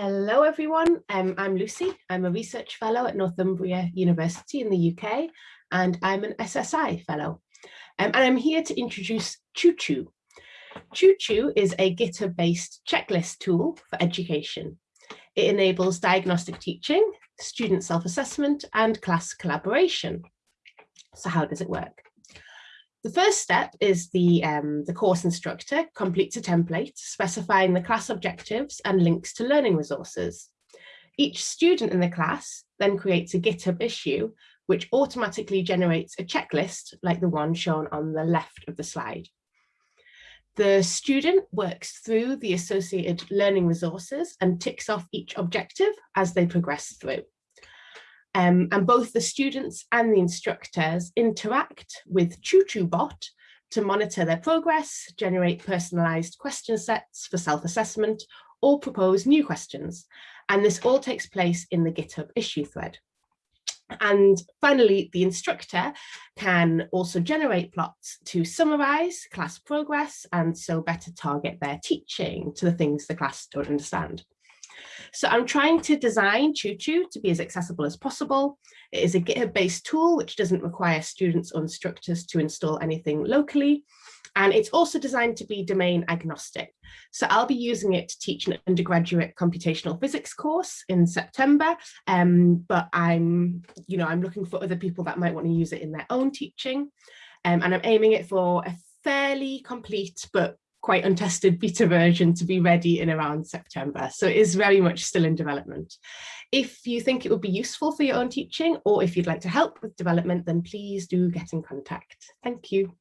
Hello everyone, um, I'm Lucy. I'm a research fellow at Northumbria University in the UK and I'm an SSI fellow. Um, and I'm here to introduce ChooChoo. ChooChoo is a GitHub based checklist tool for education. It enables diagnostic teaching, student self-assessment and class collaboration. So how does it work? The first step is the, um, the course instructor completes a template specifying the class objectives and links to learning resources. Each student in the class then creates a GitHub issue, which automatically generates a checklist like the one shown on the left of the slide. The student works through the associated learning resources and ticks off each objective as they progress through. Um, and both the students and the instructors interact with ChooChooBot to monitor their progress, generate personalized question sets for self-assessment, or propose new questions. And this all takes place in the GitHub issue thread. And finally, the instructor can also generate plots to summarize class progress and so better target their teaching to the things the class don't understand. So I'm trying to design ChooChoo to be as accessible as possible. It is a GitHub-based tool which doesn't require students or instructors to install anything locally. And it's also designed to be domain agnostic. So I'll be using it to teach an undergraduate computational physics course in September. Um, but I'm, you know, I'm looking for other people that might want to use it in their own teaching. Um, and I'm aiming it for a fairly complete but quite untested beta version to be ready in around September. So it is very much still in development. If you think it would be useful for your own teaching or if you'd like to help with development, then please do get in contact. Thank you.